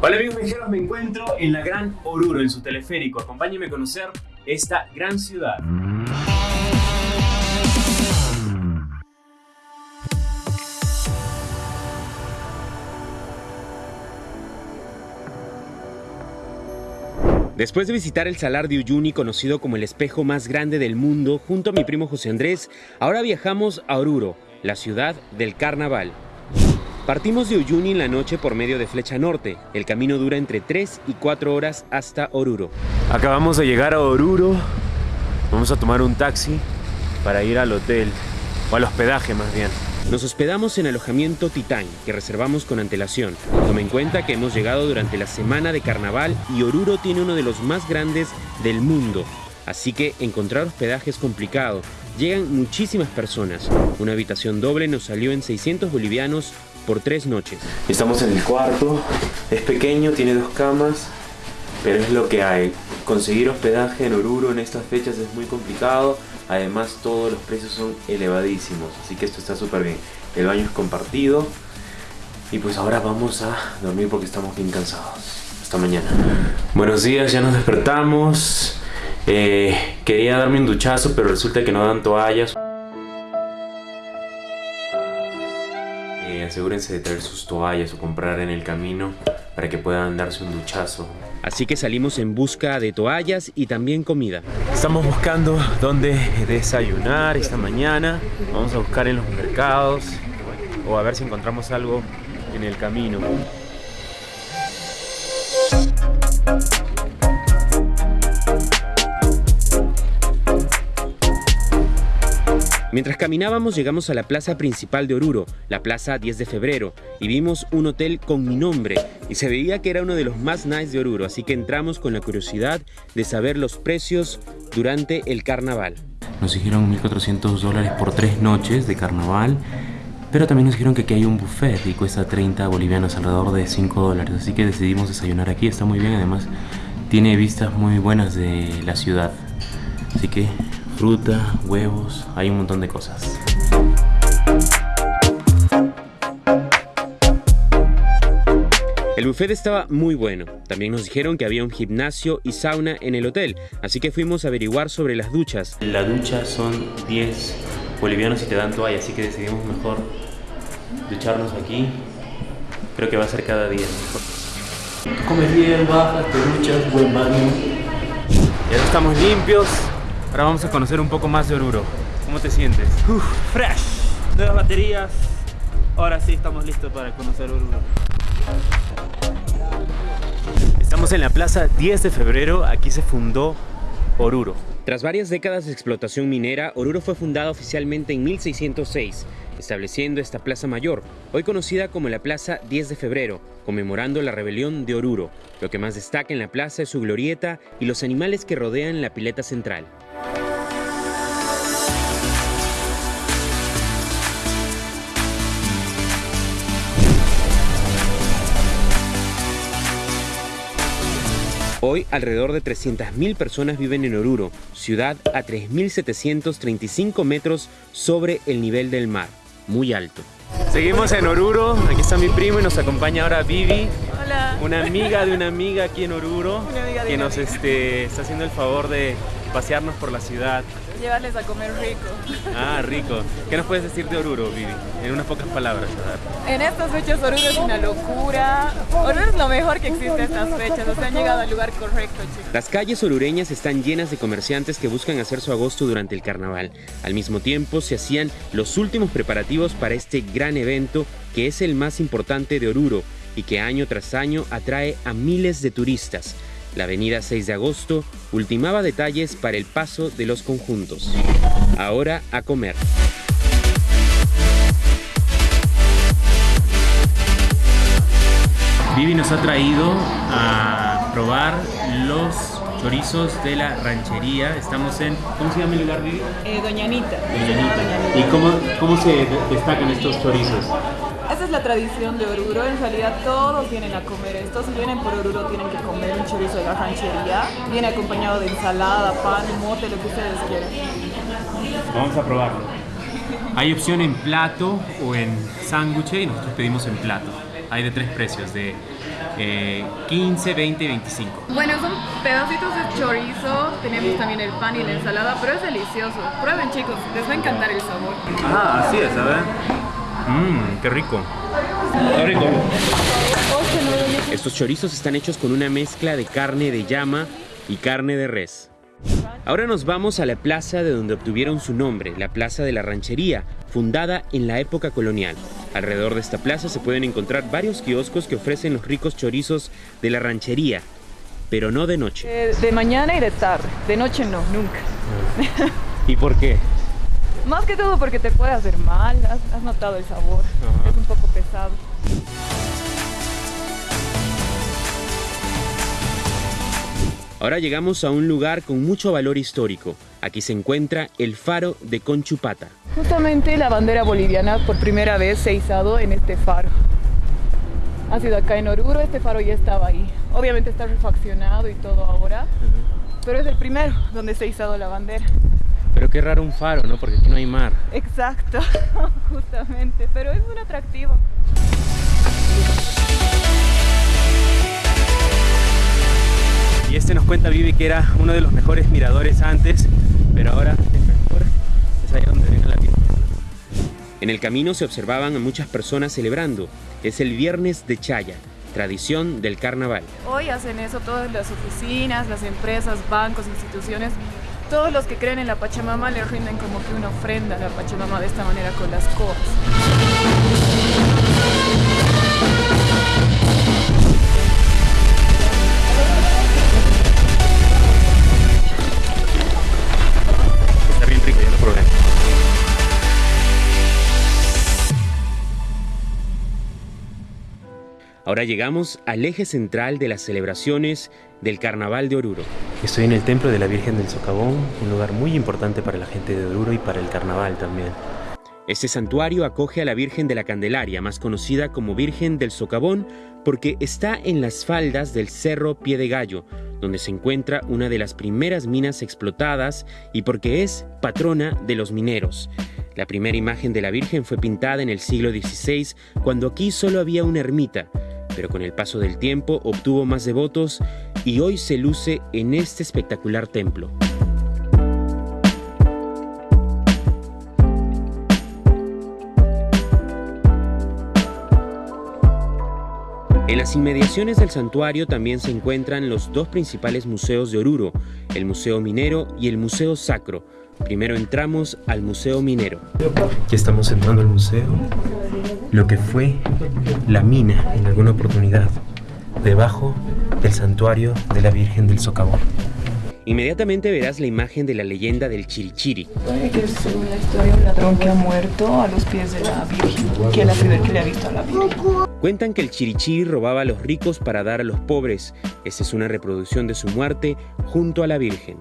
Hola amigos viajeros, me encuentro en la Gran Oruro, en su teleférico. Acompáñenme a conocer esta gran ciudad. Después de visitar el Salar de Uyuni, conocido como el espejo más grande del mundo, junto a mi primo José Andrés, ahora viajamos a Oruro, la ciudad del carnaval. Partimos de Uyuni en la noche por medio de Flecha Norte. El camino dura entre 3 y 4 horas hasta Oruro. Acabamos de llegar a Oruro. Vamos a tomar un taxi para ir al hotel, o al hospedaje más bien. Nos hospedamos en alojamiento Titán, que reservamos con antelación. Tome en cuenta que hemos llegado durante la semana de carnaval y Oruro tiene uno de los más grandes del mundo. Así que encontrar hospedaje es complicado. Llegan muchísimas personas. Una habitación doble nos salió en 600 bolivianos por tres noches. Estamos en el cuarto. Es pequeño, tiene dos camas, pero es lo que hay. Conseguir hospedaje en Oruro en estas fechas es muy complicado. Además todos los precios son elevadísimos, así que esto está súper bien. El baño es compartido y pues ahora vamos a dormir porque estamos bien cansados. Hasta mañana. Buenos días, ya nos despertamos. Eh, quería darme un duchazo, pero resulta que no dan toallas. Asegúrense de traer sus toallas o comprar en el camino para que puedan darse un duchazo Así que salimos en busca de toallas y también comida. Estamos buscando dónde desayunar esta mañana. Vamos a buscar en los mercados o a ver si encontramos algo en el camino. Mientras caminábamos llegamos a la plaza principal de Oruro, la plaza 10 de febrero, y vimos un hotel con mi nombre, y se veía que era uno de los más nice de Oruro, así que entramos con la curiosidad de saber los precios durante el carnaval. Nos dijeron 1.400 dólares por tres noches de carnaval, pero también nos dijeron que aquí hay un buffet y cuesta 30 bolivianos, alrededor de 5 dólares, así que decidimos desayunar aquí, está muy bien, además tiene vistas muy buenas de la ciudad, así que fruta, huevos, hay un montón de cosas. El buffet estaba muy bueno. También nos dijeron que había un gimnasio y sauna en el hotel, así que fuimos a averiguar sobre las duchas. La ducha son 10 bolivianos y te dan toalla, así que decidimos mejor ducharnos aquí. Creo que va a ser cada día mejor. Comes bien, bajas, te duchas, buen baño. Ya estamos limpios, Ahora vamos a conocer un poco más de Oruro. ¿Cómo te sientes? Uf, fresh. Nuevas baterías. Ahora sí estamos listos para conocer Oruro. Estamos en la plaza 10 de febrero. Aquí se fundó Oruro. Tras varias décadas de explotación minera, Oruro fue fundada oficialmente en 1606, estableciendo esta plaza mayor, hoy conocida como la Plaza 10 de Febrero, conmemorando la rebelión de Oruro. Lo que más destaca en la plaza es su glorieta y los animales que rodean la pileta central. Hoy alrededor de 300.000 personas viven en Oruro, ciudad a 3.735 metros sobre el nivel del mar, muy alto. Seguimos en Oruro, aquí está mi primo y nos acompaña ahora Vivi. Hola. Una amiga de una amiga aquí en Oruro, que nos este, está haciendo el favor de pasearnos por la ciudad. Llevarles a comer rico. Ah, rico. ¿Qué nos puedes decir de Oruro, Vivi? En unas pocas palabras. En estas fechas Oruro es una locura. Oruro es lo mejor que existe en estas fechas. O sea, han llegado al lugar correcto, chicos. Las calles orureñas están llenas de comerciantes que buscan hacer su agosto durante el carnaval. Al mismo tiempo, se hacían los últimos preparativos para este gran evento que es el más importante de Oruro y que año tras año atrae a miles de turistas. La avenida 6 de agosto ultimaba detalles para el paso de los conjuntos. Ahora a comer. Vivi nos ha traído a probar los chorizos de la ranchería. Estamos en... ¿Cómo se llama el lugar, Vivi? Eh, Doña Anita. Doña Anita. ¿Y cómo, cómo se destacan estos chorizos? Esa es la tradición de Oruro, en realidad todos vienen a comer esto. Si vienen por Oruro tienen que comer un chorizo de la ranchería. Viene acompañado de ensalada, pan, mote, lo que ustedes quieran. Vamos a probarlo. Hay opción en plato o en sándwich y nosotros pedimos en plato. Hay de tres precios, de 15, 20 y 25. Bueno, son pedacitos de chorizo, tenemos también el pan y la ensalada, pero es delicioso. Prueben chicos, les va a encantar el sabor. Ah, así es, a ver. Mmm, qué rico. Qué rico. Estos chorizos están hechos con una mezcla de carne de llama y carne de res. Ahora nos vamos a la plaza de donde obtuvieron su nombre, la Plaza de la Ranchería, fundada en la época colonial. Alrededor de esta plaza se pueden encontrar varios kioscos que ofrecen los ricos chorizos de la ranchería, pero no de noche. Eh, de mañana y de tarde, de noche no, nunca. ¿Y por qué? Más que todo porque te puede hacer mal, has, has notado el sabor, Ajá. es un poco pesado. Ahora llegamos a un lugar con mucho valor histórico. Aquí se encuentra el faro de Conchupata. Justamente la bandera boliviana por primera vez se ha izado en este faro. Ha sido acá en Oruro, este faro ya estaba ahí. Obviamente está refaccionado y todo ahora, pero es el primero donde se ha izado la bandera. Pero qué raro un faro, ¿no? Porque aquí no hay mar. Exacto, justamente, pero es un atractivo. Y este nos cuenta Vivi que era uno de los mejores miradores antes, pero ahora el mejor es allá donde viene la Virgen. En el camino se observaban a muchas personas celebrando. Es el Viernes de Chaya, tradición del carnaval. Hoy hacen eso todas las oficinas, las empresas, bancos, instituciones. Todos los que creen en la Pachamama le rinden como que una ofrenda a la Pachamama de esta manera con las coas. Ahora llegamos al eje central de las celebraciones del Carnaval de Oruro. Estoy en el Templo de la Virgen del Socavón, un lugar muy importante para la gente de Oruro y para el carnaval también. Este santuario acoge a la Virgen de la Candelaria, más conocida como Virgen del Socavón, porque está en las faldas del Cerro Pie de Gallo, donde se encuentra una de las primeras minas explotadas y porque es patrona de los mineros. La primera imagen de la Virgen fue pintada en el siglo XVI, cuando aquí solo había una ermita, pero con el paso del tiempo obtuvo más devotos y hoy se luce en este espectacular templo. En las inmediaciones del santuario también se encuentran los dos principales museos de Oruro, el Museo Minero y el Museo Sacro. Primero entramos al Museo Minero. Ya estamos entrando al museo, lo que fue la mina en alguna oportunidad, debajo del santuario de la Virgen del Socavón. Inmediatamente verás la imagen de la leyenda del Chirichiri, que según la historia un ladrón que ha muerto a los pies de la Virgen, que es la primera que le ha visto a la Virgen. Cuentan que el Chirichí robaba a los ricos para dar a los pobres. Esta es una reproducción de su muerte junto a la Virgen.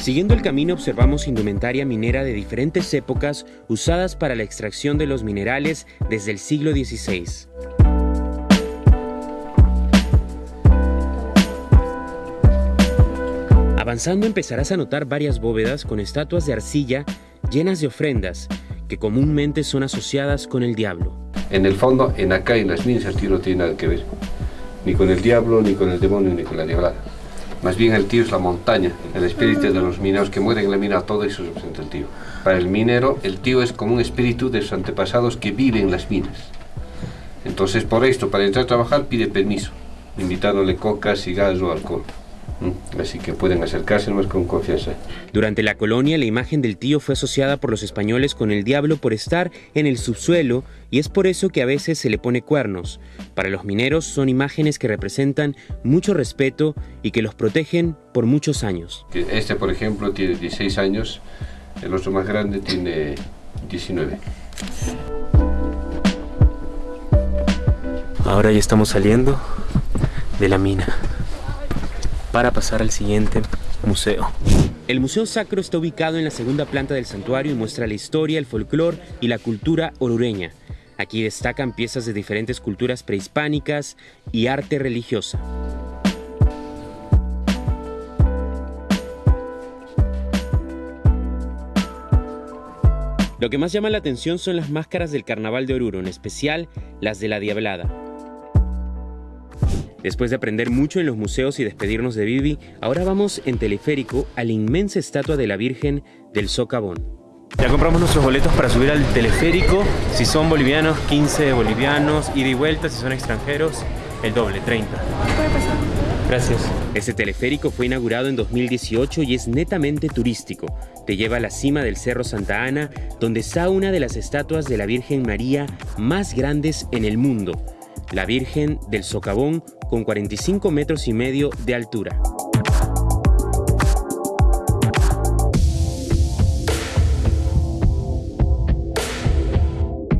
Siguiendo el camino observamos indumentaria minera de diferentes épocas usadas para la extracción de los minerales desde el siglo XVI. Avanzando empezarás a notar varias bóvedas con estatuas de arcilla llenas de ofrendas que comúnmente son asociadas con el diablo. En el fondo, en acá, en las minas, no tiene nada que ver. Ni con el diablo, ni con el demonio, ni con la neblada. Más bien el tío es la montaña, el espíritu de los mineros que mueren en la mina, todo eso representa el tío. Para el minero, el tío es como un espíritu de sus antepasados que vive en las minas. Entonces, por esto, para entrar a trabajar, pide permiso, invitándole coca, cigarros o alcohol. ¿Mm? Así que pueden acercarse más con confianza. Durante la colonia, la imagen del tío fue asociada por los españoles con el diablo por estar en el subsuelo y es por eso que a veces se le pone cuernos. Para los mineros son imágenes que representan mucho respeto y que los protegen por muchos años. Este, por ejemplo, tiene 16 años, el otro más grande tiene 19. Ahora ya estamos saliendo de la mina para pasar al siguiente museo. El Museo Sacro está ubicado en la segunda planta del santuario y muestra la historia, el folclore y la cultura orureña. Aquí destacan piezas de diferentes culturas prehispánicas y arte religiosa. Lo que más llama la atención son las máscaras del Carnaval de Oruro, en especial las de la Diablada. Después de aprender mucho en los museos y despedirnos de Vivi, ahora vamos en teleférico a la inmensa estatua de la Virgen del Socavón. Ya compramos nuestros boletos para subir al teleférico. Si son bolivianos, 15 bolivianos. Ida y vuelta, si son extranjeros, el doble, 30. Gracias. Este teleférico fue inaugurado en 2018 y es netamente turístico. Te lleva a la cima del Cerro Santa Ana, donde está una de las estatuas de la Virgen María más grandes en el mundo, la Virgen del Socavón con 45 metros y medio de altura.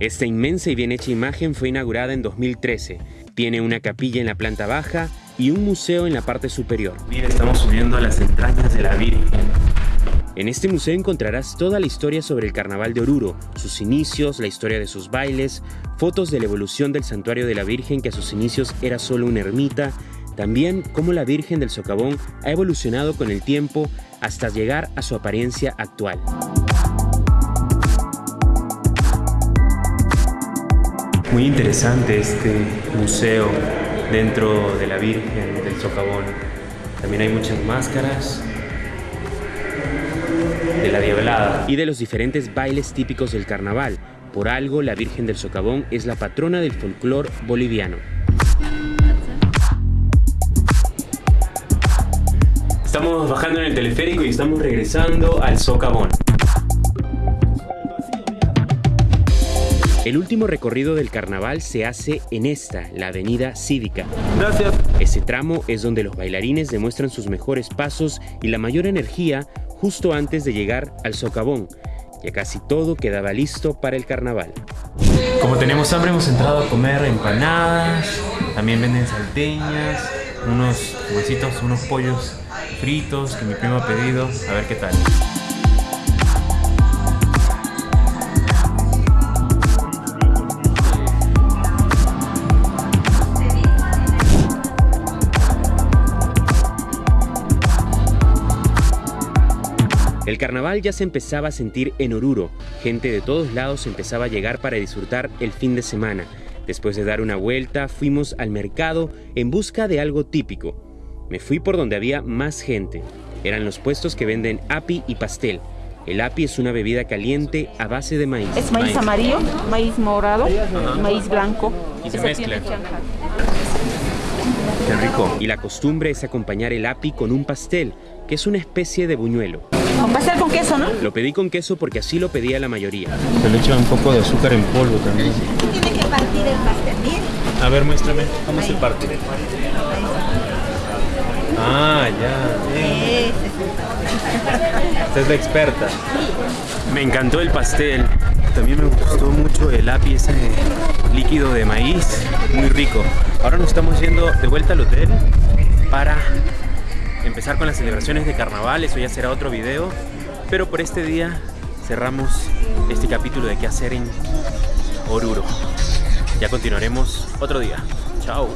Esta inmensa y bien hecha imagen fue inaugurada en 2013. Tiene una capilla en la planta baja y un museo en la parte superior. Mira, estamos subiendo a las entrañas de la Virgen. En este museo encontrarás toda la historia sobre el Carnaval de Oruro, sus inicios, la historia de sus bailes, fotos de la evolución del santuario de la Virgen que a sus inicios era solo una ermita, también cómo la Virgen del Socavón ha evolucionado con el tiempo hasta llegar a su apariencia actual. Muy interesante este museo dentro de la Virgen del Socavón. También hay muchas máscaras de la Diablada. y de los diferentes bailes típicos del carnaval. Por algo, la Virgen del Socavón es la patrona del folclore boliviano. Estamos bajando en el teleférico y estamos regresando al Socavón. El último recorrido del carnaval se hace en esta, la avenida cívica. Gracias. Ese tramo es donde los bailarines demuestran sus mejores pasos y la mayor energía justo antes de llegar al socavón. Ya casi todo quedaba listo para el carnaval. Como tenemos hambre hemos entrado a comer empanadas, también venden salteñas, unos huesitos, unos pollos fritos que mi primo ha pedido, a ver qué tal. El carnaval ya se empezaba a sentir en Oruro. Gente de todos lados empezaba a llegar para disfrutar el fin de semana. Después de dar una vuelta, fuimos al mercado en busca de algo típico. Me fui por donde había más gente. Eran los puestos que venden api y pastel. El api es una bebida caliente a base de maíz. Es maíz amarillo, maíz morado, maíz blanco. Y se mezcla. Qué rico. Y la costumbre es acompañar el api con un pastel, que es una especie de buñuelo. Con pastel con queso, ¿no? Lo pedí con queso porque así lo pedía la mayoría. Se le echa un poco de azúcar en polvo también. Tiene que partir el pastel. Mire, A ver, muéstrame. ¿Cómo se parte? Ah, ya. ese es Usted es la experta. Me encantó el pastel. También me gustó mucho el api, ese líquido de maíz. Muy rico. Ahora nos estamos yendo de vuelta al hotel para empezar con las celebraciones de carnaval. Eso ya será otro video. Pero por este día cerramos este capítulo de qué hacer en Oruro. Ya continuaremos otro día. Chao.